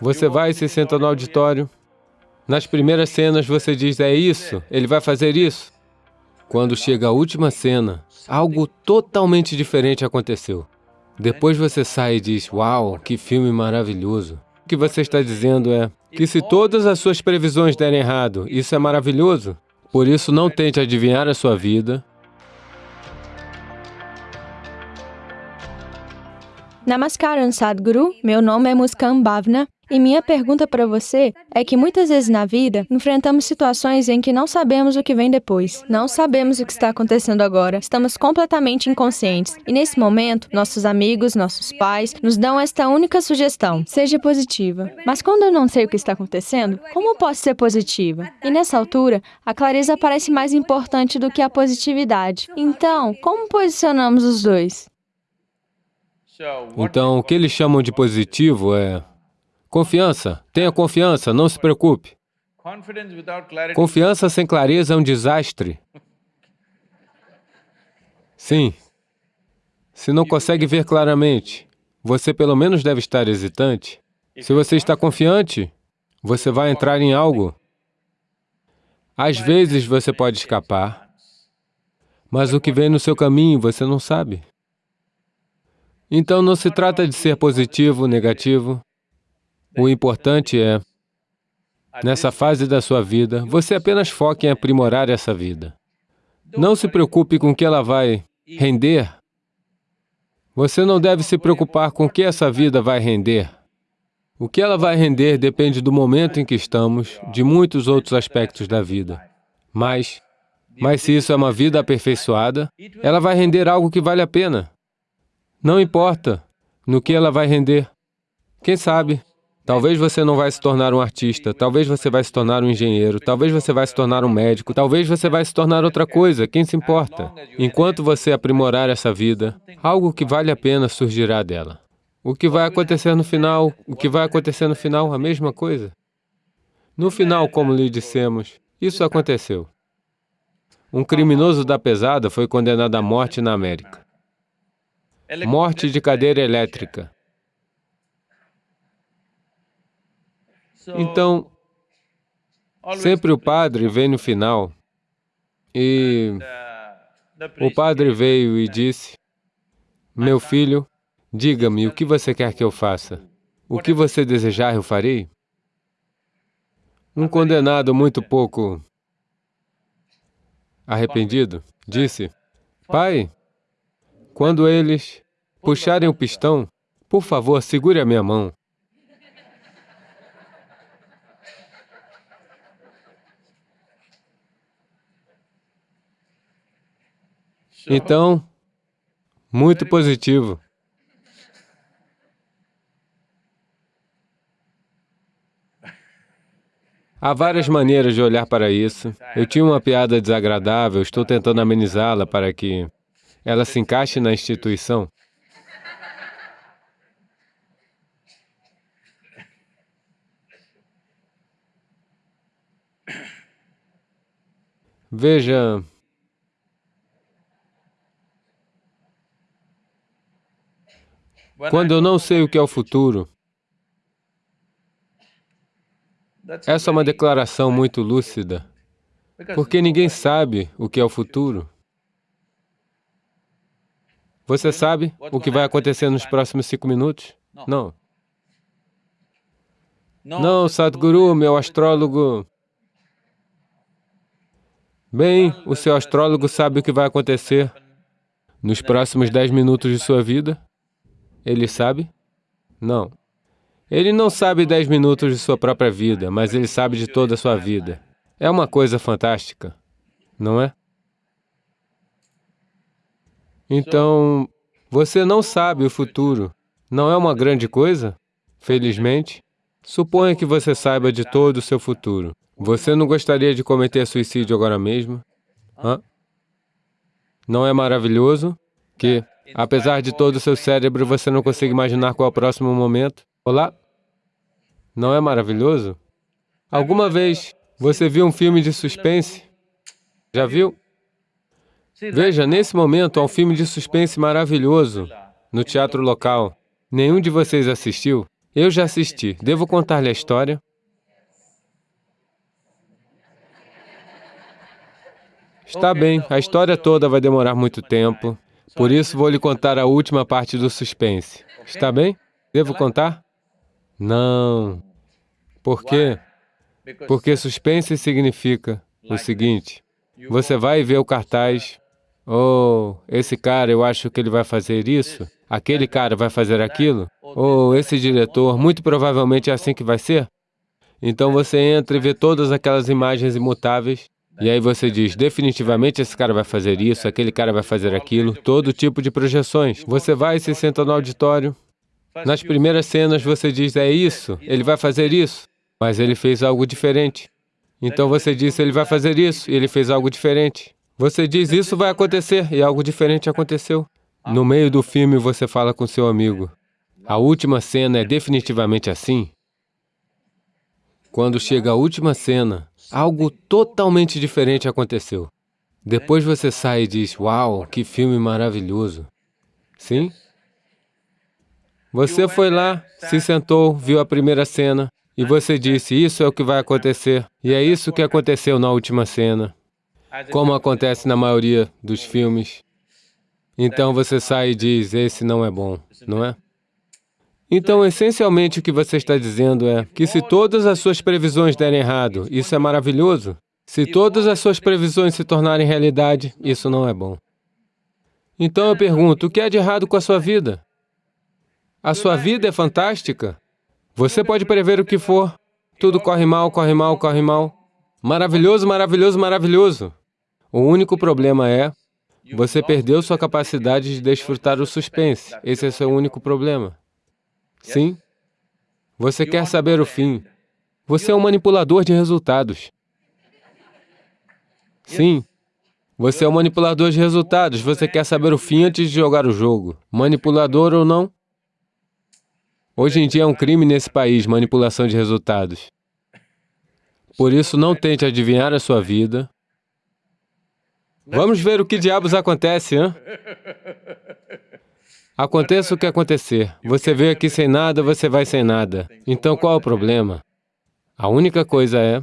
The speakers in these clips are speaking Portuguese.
Você vai e se senta no auditório. Nas primeiras cenas você diz, é isso, ele vai fazer isso. Quando chega a última cena, algo totalmente diferente aconteceu. Depois você sai e diz, uau, que filme maravilhoso. O que você está dizendo é que se todas as suas previsões derem errado, isso é maravilhoso. Por isso, não tente adivinhar a sua vida, Namaskaram Sadhguru, meu nome é Muskan Bhavna e minha pergunta para você é que muitas vezes na vida enfrentamos situações em que não sabemos o que vem depois, não sabemos o que está acontecendo agora, estamos completamente inconscientes e nesse momento nossos amigos, nossos pais nos dão esta única sugestão, seja positiva. Mas quando eu não sei o que está acontecendo, como posso ser positiva? E nessa altura, a clareza parece mais importante do que a positividade. Então, como posicionamos os dois? Então, o que eles chamam de positivo é confiança. Tenha confiança, não se preocupe. Confiança sem clareza é um desastre. Sim. Se não consegue ver claramente, você pelo menos deve estar hesitante. Se você está confiante, você vai entrar em algo. Às vezes você pode escapar, mas o que vem no seu caminho você não sabe. Então, não se trata de ser positivo, negativo. O importante é, nessa fase da sua vida, você apenas foque em aprimorar essa vida. Não se preocupe com o que ela vai render. Você não deve se preocupar com o que essa vida vai render. O que ela vai render depende do momento em que estamos, de muitos outros aspectos da vida. Mas, mas se isso é uma vida aperfeiçoada, ela vai render algo que vale a pena. Não importa no que ela vai render. Quem sabe? Talvez você não vai se tornar um artista, talvez você vai se tornar um engenheiro, talvez você vai se tornar um médico, talvez você vai se tornar outra coisa, quem se importa? Enquanto você aprimorar essa vida, algo que vale a pena surgirá dela. O que vai acontecer no final? O que vai acontecer no final? A mesma coisa. No final, como lhe dissemos, isso aconteceu. Um criminoso da pesada foi condenado à morte na América. Morte de cadeira elétrica. Então, sempre o padre vem no final e o padre veio e disse, meu filho, diga-me o que você quer que eu faça. O que você desejar, eu farei. Um condenado muito pouco arrependido disse, Pai, quando eles puxarem o pistão, por favor, segure a minha mão. Então, muito positivo. Há várias maneiras de olhar para isso. Eu tinha uma piada desagradável, estou tentando amenizá-la para que ela se encaixe na instituição? Veja, quando eu não sei o que é o futuro, essa é uma declaração muito lúcida, porque ninguém sabe o que é o futuro. Você sabe o que vai acontecer nos próximos cinco minutos? Não. Não, Sadhguru, meu astrólogo. Bem, o seu astrólogo sabe o que vai acontecer nos próximos dez minutos de sua vida? Ele sabe? Não. Ele não sabe dez minutos de sua própria vida, mas ele sabe de toda a sua vida. É uma coisa fantástica, não é? Então, você não sabe o futuro. Não é uma grande coisa? Felizmente. Suponha que você saiba de todo o seu futuro. Você não gostaria de cometer suicídio agora mesmo? Hã? Não é maravilhoso que, apesar de todo o seu cérebro, você não consiga imaginar qual é o próximo momento? Olá? Não é maravilhoso? Alguma vez você viu um filme de suspense? Já viu? Veja, nesse momento há um filme de suspense maravilhoso no teatro local. Nenhum de vocês assistiu? Eu já assisti. Devo contar-lhe a história? Está bem, a história toda vai demorar muito tempo, por isso vou lhe contar a última parte do suspense. Está bem? Devo contar? Não. Por quê? Porque suspense significa o seguinte, você vai ver o cartaz, oh, esse cara, eu acho que ele vai fazer isso, aquele cara vai fazer aquilo, ou oh, esse diretor, muito provavelmente é assim que vai ser. Então você entra e vê todas aquelas imagens imutáveis, e aí você diz, definitivamente esse cara vai fazer isso, aquele cara vai fazer aquilo, todo tipo de projeções. Você vai e se senta no auditório, nas primeiras cenas você diz, é isso, ele vai fazer isso, mas ele fez algo diferente. Então você diz, ele vai fazer isso, e ele fez algo diferente. Você diz, isso vai acontecer, e algo diferente aconteceu. No meio do filme, você fala com seu amigo, a última cena é definitivamente assim? Quando chega a última cena, algo totalmente diferente aconteceu. Depois você sai e diz, uau, que filme maravilhoso. Sim? Você foi lá, se sentou, viu a primeira cena, e você disse, isso é o que vai acontecer, e é isso que aconteceu na última cena, como acontece na maioria dos filmes. Então você sai e diz, esse não é bom, não é? Então, essencialmente, o que você está dizendo é que se todas as suas previsões derem errado, isso é maravilhoso. Se todas as suas previsões se tornarem realidade, isso não é bom. Então eu pergunto, o que é de errado com a sua vida? A sua vida é fantástica. Você pode prever o que for. Tudo corre mal, corre mal, corre mal. Maravilhoso, maravilhoso, maravilhoso. O único problema é, você perdeu sua capacidade de desfrutar o suspense. Esse é seu único problema. Sim. Você quer saber o fim. Você é um manipulador de resultados. Sim. Você é um manipulador de resultados. Você quer saber o fim antes de jogar o jogo. Manipulador ou não? Hoje em dia é um crime nesse país, manipulação de resultados. Por isso, não tente adivinhar a sua vida. Vamos ver o que diabos acontece, hein? Aconteça o que acontecer. Você veio aqui sem nada, você vai sem nada. Então, qual o problema? A única coisa é,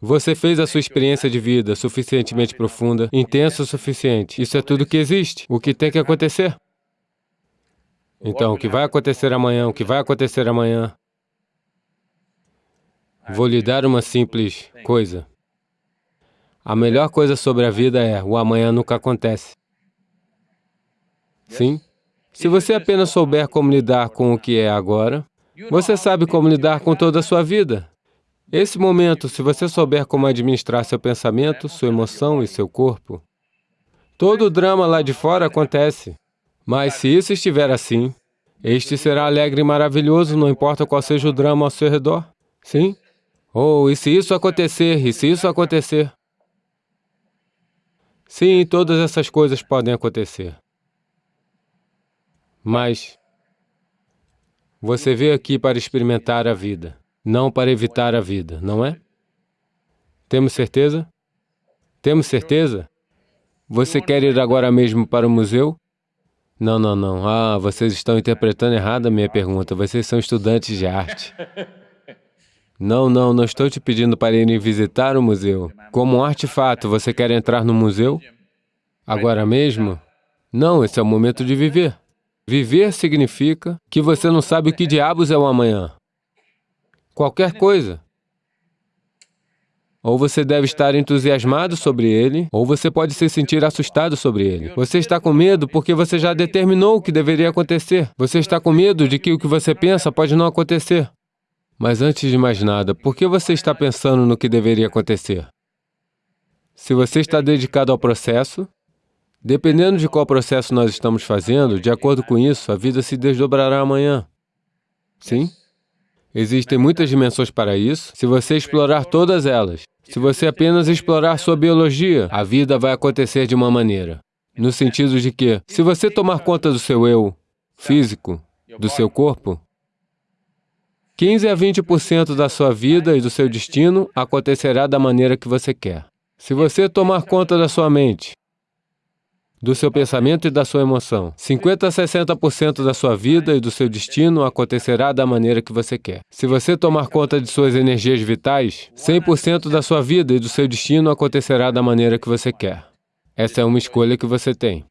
você fez a sua experiência de vida suficientemente profunda, intensa o suficiente. Isso é tudo que existe. O que tem que acontecer? Então, o que vai acontecer amanhã, o que vai acontecer amanhã? Vou lhe dar uma simples coisa. A melhor coisa sobre a vida é, o amanhã nunca acontece. Sim? Se você apenas souber como lidar com o que é agora, você sabe como lidar com toda a sua vida. Esse momento, se você souber como administrar seu pensamento, sua emoção e seu corpo, todo o drama lá de fora acontece. Mas se isso estiver assim, este será alegre e maravilhoso, não importa qual seja o drama ao seu redor. Sim? Ou, oh, e se isso acontecer, e se isso acontecer? Sim, todas essas coisas podem acontecer. Mas você veio aqui para experimentar a vida, não para evitar a vida, não é? Temos certeza? Temos certeza? Você quer ir agora mesmo para o museu? Não, não, não. Ah, vocês estão interpretando errado a minha pergunta. Vocês são estudantes de arte. Não, não, não estou te pedindo para irem visitar o museu. Como um artefato, você quer entrar no museu? Agora mesmo? Não, esse é o momento de viver. Viver significa que você não sabe o que diabos é o amanhã. Qualquer coisa. Ou você deve estar entusiasmado sobre ele, ou você pode se sentir assustado sobre ele. Você está com medo porque você já determinou o que deveria acontecer. Você está com medo de que o que você pensa pode não acontecer. Mas antes de mais nada, por que você está pensando no que deveria acontecer? Se você está dedicado ao processo, dependendo de qual processo nós estamos fazendo, de acordo com isso, a vida se desdobrará amanhã. Sim? Existem muitas dimensões para isso, se você explorar todas elas. Se você apenas explorar sua biologia, a vida vai acontecer de uma maneira. No sentido de que, se você tomar conta do seu eu físico, do seu corpo, 15 a 20% da sua vida e do seu destino acontecerá da maneira que você quer. Se você tomar conta da sua mente, do seu pensamento e da sua emoção. 50 a 60% da sua vida e do seu destino acontecerá da maneira que você quer. Se você tomar conta de suas energias vitais, 100% da sua vida e do seu destino acontecerá da maneira que você quer. Essa é uma escolha que você tem.